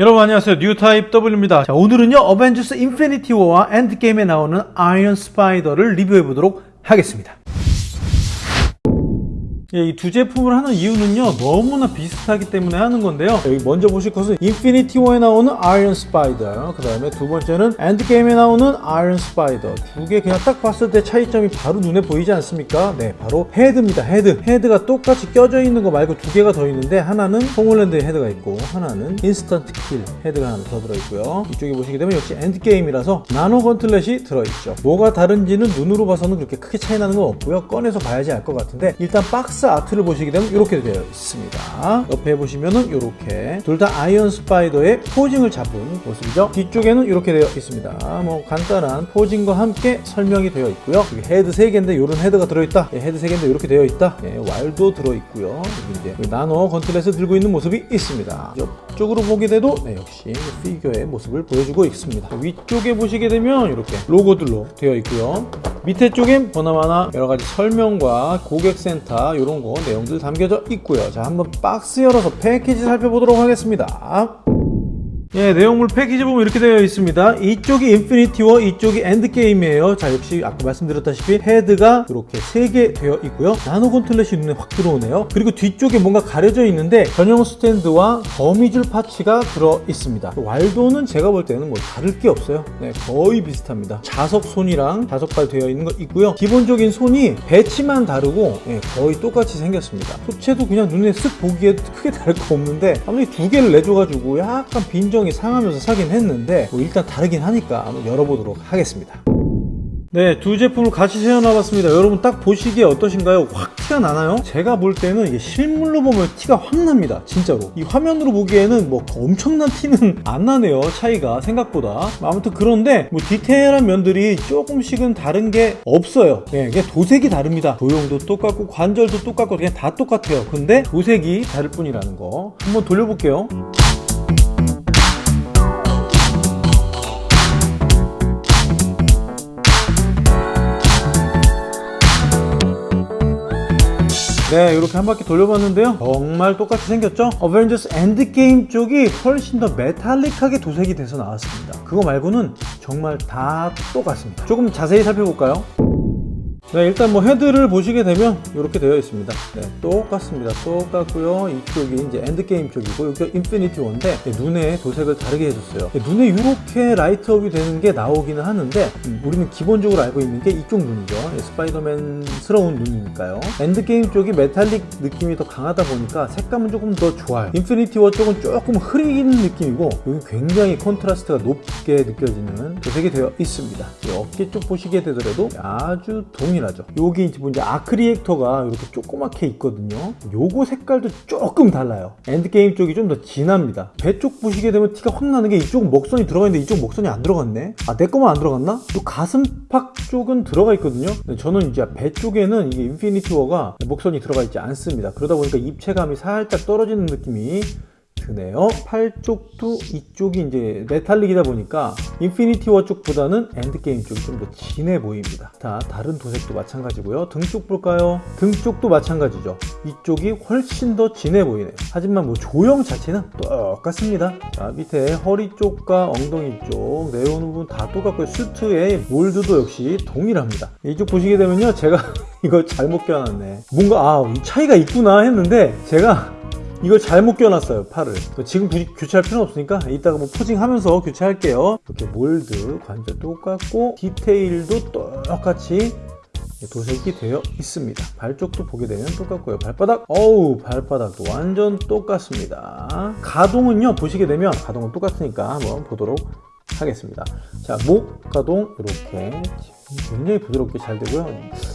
여러분 안녕하세요. 뉴타입 W입니다. 자, 오늘은요 어벤져스 인피니티 워와 엔드게임에 나오는 아이언 스파이더를 리뷰해 보도록 하겠습니다. 예, 이 두 제품을 하는 이유는요 너무나 비슷하기 때문에 하는 건데요. 여기 먼저 보실 것은 인피니티 워에 나오는 아이언 스파이더 그 다음에 두 번째는 엔드게임에 나오는 아이언 스파이더. 두 개 그냥 딱 봤을 때 차이점이 바로 눈에 보이지 않습니까? 네 바로 헤드입니다 헤드. 헤드가 똑같이 껴져 있는 거 말고 두 개가 더 있는데 하나는 톰 홀랜드의 헤드가 있고 하나는 instant kill 헤드가 하나 더 들어있고요. 이쪽에 보시게 되면 역시 엔드게임이라서 nano gauntlet이 들어있죠. 뭐가 다른지는 눈으로 봐서는 그렇게 크게 차이 나는 건 없고요. 꺼내서 봐야지 알 것 같은데 일단 박스 박스 아트를 보시게 되면 이렇게 되어 있습니다. 옆에 보시면은 이렇게 둘 다 아이언 스파이더의 posing을 잡은 모습이죠. 뒤쪽에는 이렇게 되어 있습니다. 뭐 간단한 posing과 함께 설명이 되어 있고요. 여기 헤드 3개인데 이런 헤드가 들어있다. 예, 헤드 3개인데 이렇게 되어 있다. 예, waldo도 들어있고요. 여기 이제 nano gauntlet을 들고 있는 모습이 있습니다. 옆쪽으로 보게 돼도 네, 역시 피규어의 모습을 보여주고 있습니다. 위쪽에 보시게 되면 이렇게 로고들로 되어 있고요. 밑에 쪽엔 보나마나 여러 가지 설명과 고객센터 이런 거 내용들 담겨져 있고요. 자, 한번 박스 열어서 패키지 살펴보도록 하겠습니다. 예, 내용물 패키지 보면 이렇게 되어 있습니다. 이쪽이 인피니티 워, 이쪽이 엔드게임이에요. 자, 역시 아까 말씀드렸다시피 헤드가 이렇게 3개 되어 있고요. nano gauntlet이 눈에 확 들어오네요. 그리고 뒤쪽에 뭔가 가려져 있는데 전용 스탠드와 거미줄 parts가 들어 있습니다. waldo는 제가 볼 때는 뭐 다를 게 없어요. 네, 거의 비슷합니다. 자석 손이랑 자석발 되어 있는 거 있고요. 기본적인 손이 배치만 다르고 네, 거의 똑같이 생겼습니다. 소체도 그냥 눈에 쓱 보기에 크게 다를 거 없는데 아무리 두 개를 내줘가지고 약간 빈정 감정이 상하면서 사긴 했는데 뭐 일단 다르긴 하니까 한번 열어보도록 하겠습니다 네, 두 제품을 같이 세워놔봤습니다. 여러분 딱 보시기에 어떠신가요? 확 티가 나나요? 제가 볼 때는 이게 실물로 보면 티가 확 납니다. 진짜로. 이 화면으로 보기에는 뭐 엄청난 티는 안 나네요. 차이가 생각보다. 아무튼 그런데 뭐 디테일한 면들이 조금씩은 다른 게 없어요. 네, 그냥 도색이 다릅니다. 도형도 똑같고 관절도 똑같고 그냥 다 똑같아요. 근데 도색이 다를 뿐이라는 거. 한번 돌려볼게요. 네 이렇게 한 바퀴 돌려봤는데요 정말 똑같이 생겼죠? 어벤져스 엔드게임 쪽이 훨씬 더 metallic하게 도색이 돼서 나왔습니다 그거 말고는 정말 다 똑같습니다 조금 자세히 살펴볼까요? 네, 일단 뭐 헤드를 보시게 되면 이렇게 되어 있습니다. 네, 똑같습니다. 똑같고요. 이쪽이 이제 엔드게임 쪽이고 여기가 인피니티 워인데 네, 눈에 도색을 다르게 해줬어요. 네, 눈에 이렇게 light up이 되는 게 나오기는 하는데 음, 우리는 기본적으로 알고 있는 게 이쪽 눈이죠. 네, 스파이더맨스러운 눈이니까요. 엔드게임 쪽이 메탈릭 느낌이 더 강하다 보니까 색감은 조금 더 좋아요. 인피니티 워 쪽은 조금 흐리는 느낌이고 여기 굉장히 contrast가 높게 느껴지는 도색이 되어 있습니다. 어깨 쪽 보시게 되더라도 아주 동일 동일하죠. 여기 이제 뭐 arc reactor가 이렇게 조그맣게 있거든요. 요거 색깔도 조금 달라요. 엔드게임 쪽이 좀 더 진합니다. 배 쪽 보시게 되면 티가 확 나는 게 이쪽은 먹선이 들어가 있는데 이쪽 먹선이 안 들어갔네. 아 내 거만 안 들어갔나? 또 가슴팍 쪽은 들어가 있거든요. 저는 이제 배 쪽에는 이게 인피니티 워가 먹선이 들어가 있지 않습니다. 그러다 보니까 입체감이 살짝 떨어지는 느낌이 드네요. 팔 쪽도 이쪽이 이제 metallic이다 보니까 인피니티 워 쪽보다는 엔드게임 쪽이 좀 더 진해 보입니다. 자, 다른 도색도 마찬가지고요. 등 쪽 볼까요? 등 쪽도 마찬가지죠. 이쪽이 훨씬 더 진해 보이네요. 하지만 뭐 조형 자체는 똑같습니다. 자, 밑에 허리 쪽과 엉덩이 쪽 내려오는 부분 다 똑같고요. 슈트의 mold도 역시 동일합니다. 이쪽 보시게 되면요. 제가 이거 잘못 껴놨네. 뭔가 아, 이 차이가 있구나 했는데 제가 이걸 잘못 껴놨어요 팔을. 지금 교체할 필요는 없으니까 이따가 뭐 포징하면서 교체할게요. 이렇게 몰드 관절 똑같고 디테일도 똑같이 도색이 되어 있습니다. 발 쪽도 보게 되면 똑같고요. 발바닥? 어우 발바닥도 완전 똑같습니다. 가동은요 보시게 되면 가동은 똑같으니까 한번 보도록 하겠습니다. 자목 가동 이렇게 굉장히 부드럽게 잘 되고요.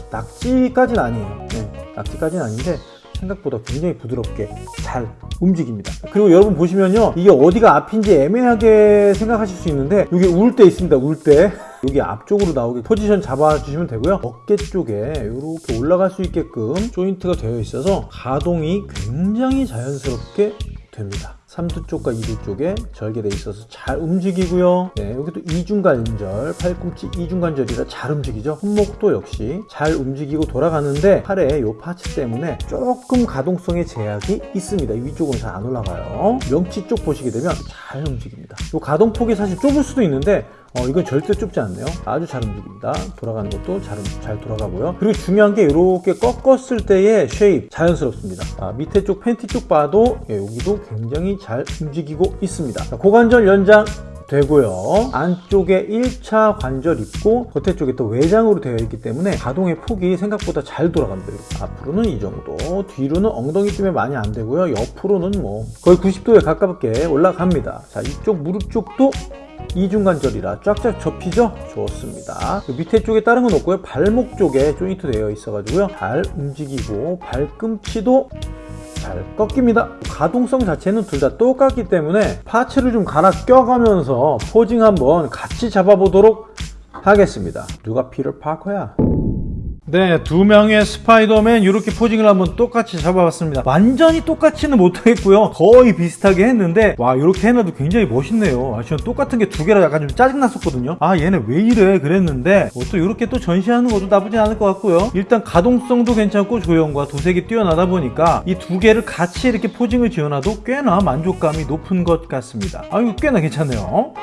낙지까지는 아니에요. 네, 낙지까지는 아닌데 생각보다 굉장히 부드럽게 잘 움직입니다. 그리고 여러분 보시면요 이게 어디가 앞인지 애매하게 생각하실 수 있는데 여기 울 때 있습니다 울때. 여기 앞쪽으로 나오게 포지션 잡아주시면 되고요. 어깨 쪽에 이렇게 올라갈 수 있게끔 조인트가 되어 있어서 가동이 굉장히 자연스럽게 됩니다 3두 쪽과 2두 쪽에 절개돼 있어서 잘 움직이고요. 네, 여기도 이중관절, 팔꿈치 이중관절이라 잘 움직이죠. 손목도 역시 잘 움직이고 돌아가는데 팔에 이 파츠 때문에 조금 가동성에 제약이 있습니다. 위쪽은 잘 안 올라가요. 명치 쪽 보시게 되면 잘 움직입니다. 이 가동폭이 사실 좁을 수도 있는데 어, 이건 절대 좁지 않네요. 아주 잘 움직입니다. 돌아가는 것도 잘, 잘 돌아가고요. 그리고 중요한 게 이렇게 꺾었을 때의 쉐입 자연스럽습니다. 아, 밑에 쪽 팬티 쪽 봐도 예, 여기도 굉장히 잘 움직이고 있습니다. 자, 고관절 연장 되고요. 안쪽에 1차 관절 있고 겉에 쪽에 또 외장으로 되어 있기 때문에 가동의 폭이 생각보다 잘 돌아갑니다. 앞으로는 이 정도, 뒤로는 엉덩이쯤에 많이 안 되고요. 옆으로는 뭐 거의 90도에 가깝게 올라갑니다. 자, 이쪽 무릎 쪽도 이중관절이라 쫙쫙 접히죠? 좋습니다. 그 밑에 쪽에 다른 건 없고요. 발목 쪽에 조인트 되어 있어가지고요. 잘 움직이고 발꿈치도 잘 꺾입니다. 가동성 자체는 둘 다 똑같기 때문에 parts를 좀 갈아 껴가면서 posing 한번 같이 잡아보도록 하겠습니다. 누가 피터 파커야? 네, 두 명의 스파이더맨 이렇게 posing을 한번 똑같이 잡아봤습니다. 완전히 똑같이는 못하겠고요. 거의 비슷하게 했는데 와 이렇게 해놔도 굉장히 멋있네요. 아, 저는 똑같은 게 두 개라 약간 좀 짜증났었거든요. 아 얘네 왜 이래 그랬는데 뭐 또 이렇게 또 전시하는 것도 나쁘진 않을 것 같고요. 일단 가동성도 괜찮고 조형과 도색이 뛰어나다 보니까 이 두 개를 같이 이렇게 posing을 지어놔도 꽤나 만족감이 높은 것 같습니다. 아 이거 꽤나 괜찮네요.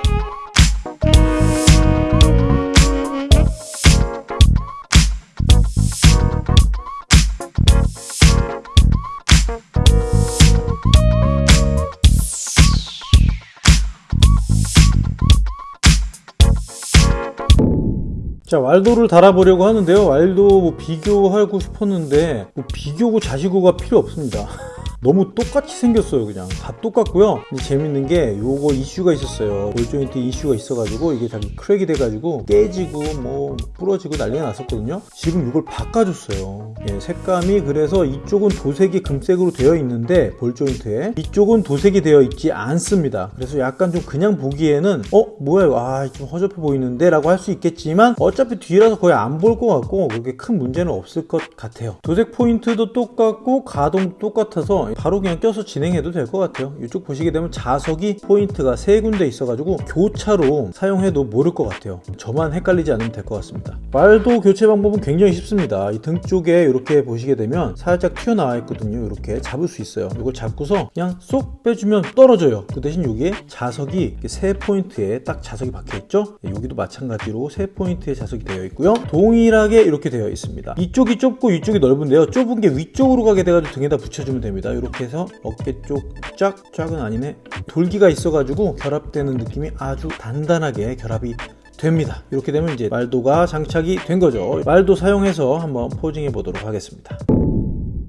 자 왈도를 달아보려고 하는데요. 왈도 뭐 비교하고 싶었는데 뭐 비교고 자시고가 필요 없습니다 너무 똑같이 생겼어요 그냥. 다 똑같고요. 근데 재밌는 게 요거 이슈가 있었어요. ball joint 이슈가 있어가지고 이게 자기 crack이 돼가지고 깨지고 뭐 부러지고 난리가 났었거든요. 지금 이걸 바꿔줬어요. 예, 색감이 그래서 이쪽은 도색이 금색으로 되어 있는데 ball joint에 이쪽은 도색이 되어 있지 않습니다. 그래서 약간 좀 그냥 보기에는 어? 뭐야 아 좀 허접해 보이는데? 라고 할 수 있겠지만 어차피 뒤라서 거의 안 볼 것 같고 그렇게 큰 문제는 없을 것 같아요. 도색 포인트도 똑같고 가동 똑같아서 바로 그냥 껴서 진행해도 될 것 같아요. 이쪽 보시게 되면 자석이 포인트가 세 군데 있어가지고 교차로 사용해도 모를 것 같아요. 저만 헷갈리지 않으면 될 것 같습니다. waldo 교체 방법은 굉장히 쉽습니다. 이 등 쪽에 이렇게 보시게 되면 살짝 튀어나와 있거든요. 이렇게 잡을 수 있어요. 이걸 잡고서 그냥 쏙 빼주면 떨어져요. 그 대신 여기에 자석이 세 포인트에 딱 자석이 박혀 있죠? 여기도 마찬가지로 세 포인트에 자석이 되어 있고요. 동일하게 이렇게 되어 있습니다. 이쪽이 좁고 이쪽이 넓은데요. 좁은 게 위쪽으로 가게 돼가지고 등에다 붙여주면 됩니다 이렇게 해서 어깨 쪽 쫙, 쫙은 아니네. 돌기가 있어가지고 결합되는 느낌이 아주 단단하게 결합이 됩니다. 이렇게 되면 이제 왈도가 장착이 된 거죠. 왈도 사용해서 한번 posing해 보도록 하겠습니다.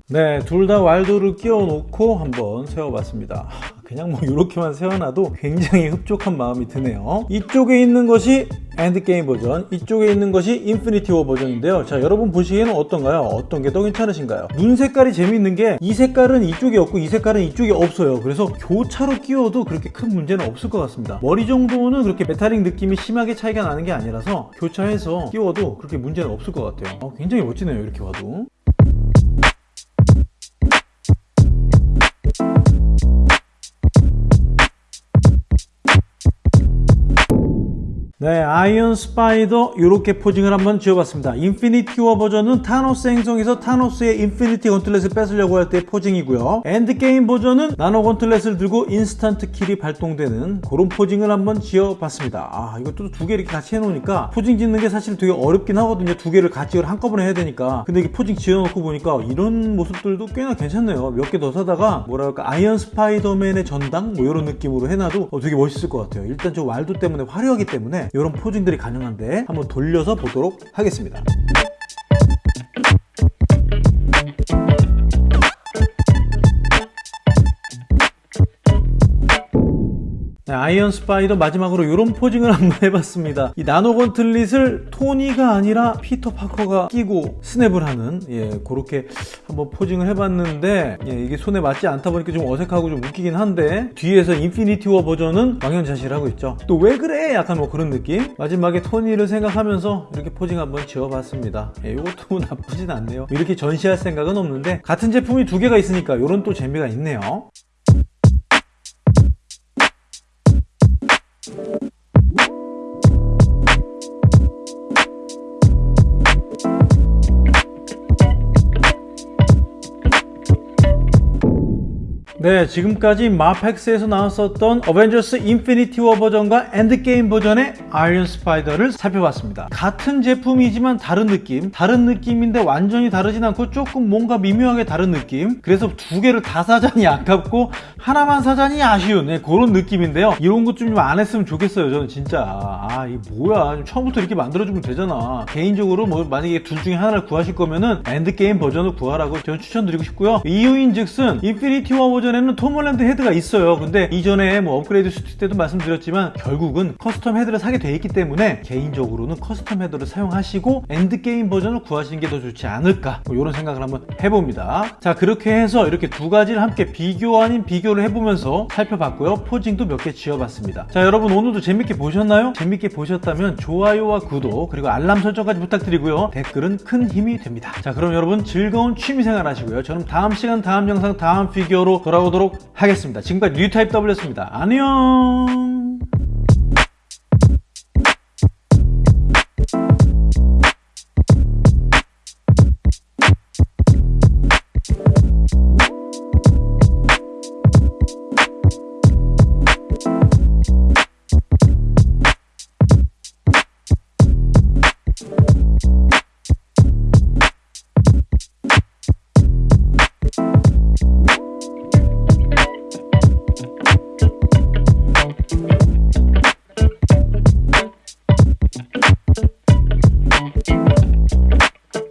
네, 둘다 왈도를 끼워 놓고 한번 세워 봤습니다. 그냥 뭐 이렇게만 세워놔도 굉장히 흡족한 마음이 드네요. 이쪽에 있는 것이 엔드게임 버전, 이쪽에 있는 것이 인피니티 워 버전인데요. 자, 여러분 보시기에는 어떤가요? 어떤 게 더 괜찮으신가요? 눈 색깔이 재밌는 게 이 색깔은 이쪽에 없고 이 색깔은 이쪽에 없어요. 그래서 교차로 끼워도 그렇게 큰 문제는 없을 것 같습니다. 머리 정도는 그렇게 메탈릭 느낌이 심하게 차이가 나는 게 아니라서 교차해서 끼워도 그렇게 문제는 없을 것 같아요. 어, 굉장히 멋지네요. 이렇게 봐도. 네, 아이언 스파이더 이렇게 posing을 한번 지어봤습니다. 인피니티 워 버전은 타노스 행성에서 타노스의 Infinity Gauntlet을 뺏으려고 할 때 posing이고요. 엔드게임 버전은 나노 gauntlet을 들고 instant kill이 발동되는 그런 posing을 한번 지어봤습니다. 아, 이것도 두 개 이렇게 같이 해놓으니까 posing 짓는 게 사실 되게 어렵긴 하거든요. 두 개를 같이 한꺼번에 해야 되니까. 근데 이게 posing 지어놓고 보니까 이런 모습들도 꽤나 괜찮네요. 몇 개 더 사다가 뭐랄까 아이언 스파이더맨의 전당 뭐 이런 느낌으로 해놔도 어, 되게 멋있을 것 같아요. 일단 저 왈도 때문에 화려하기 때문에 이런 posing들이 가능한데 한번 돌려서 보도록 하겠습니다. 아이언 스파이더 마지막으로 이런 posing을 한번 해봤습니다. 이 나노 gauntlet을 토니가 아니라 피터 파커가 끼고 스냅을 하는 예 그렇게 한번 포징을 해봤는데 예, 이게 손에 맞지 않다 보니까 좀 어색하고 좀 웃기긴 한데 뒤에서 인피니티 워 버전은 망연자실을 하고 있죠. 또 왜 그래? 약간 뭐 그런 느낌? 마지막에 토니를 생각하면서 이렇게 posing 한번 지어봤습니다. 예, 이것도 뭐 나쁘진 않네요. 이렇게 전시할 생각은 없는데 같은 제품이 두 개가 있으니까 이런 또 재미가 있네요. Thanks. 네, 지금까지 MAFEX에서 나왔었던 어벤져스 인피니티 워 버전과 엔드게임 버전의 아이언 스파이더를 살펴봤습니다. 같은 제품이지만 다른 느낌, 다른 느낌인데 완전히 다르진 않고 조금 뭔가 미묘하게 다른 느낌. 그래서 두 개를 다 사자니 아깝고 하나만 사자니 아쉬운 네, 그런 느낌인데요. 이런 것 좀 안 했으면 좋겠어요. 저는 진짜 아, 이 뭐야? 좀 처음부터 이렇게 만들어주면 되잖아. 개인적으로 뭐 만약에 둘 중에 하나를 구하실 거면은 엔드게임 버전을 구하라고 저는 추천드리고 싶고요. 이유인 즉슨 인피니티 워 버전 에는 톰 홀랜드 헤드가 있어요. 근데 이전에 뭐 업그레이드 슈트 때도 말씀드렸지만 결국은 custom 헤드를 사게 돼 있기 때문에 개인적으로는 custom 헤드를 사용하시고 엔드게임 버전을 구하시는 게 더 좋지 않을까 뭐 이런 생각을 한번 해봅니다. 자 그렇게 해서 이렇게 두 가지를 함께 비교 아닌 비교를 해보면서 살펴봤고요. posing도 몇 개 지어봤습니다. 자 여러분 오늘도 재밌게 보셨나요? 재밌게 보셨다면 좋아요와 구독 그리고 알람 설정까지 부탁드리고요. 댓글은 큰 힘이 됩니다. 자 그럼 여러분 즐거운 취미생활 하시고요. 저는 다음 시간 다음 영상 다음 피규어로 돌아오 도록 하겠습니다. 지금까지 뉴타입 W였습니다. 안녕